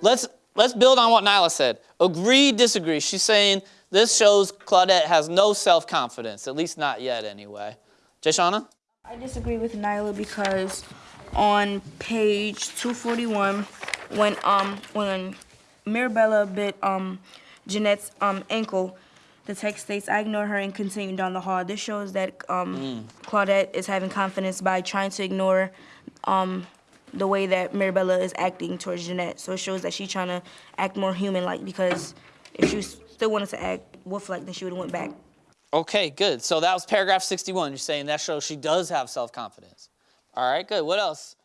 let's let's build on what Nyla said. Agree, disagree. She's saying this shows Claudette has no self-confidence, at least not yet anyway. Jayshana? I disagree with Nyla because on page 241, when um when Mirabella bit um Jeanette's um ankle, the text states, "I ignore her and continue down the hall." This shows that um Claudette is having confidence by trying to ignore um the way that Mirabella is acting towards Jeanette. So it shows that she's trying to act more human-like because if she still wanted to act wolf-like, then she would have went back. Okay, good. So that was paragraph 61. You're saying that shows she does have self-confidence. All right, good. What else?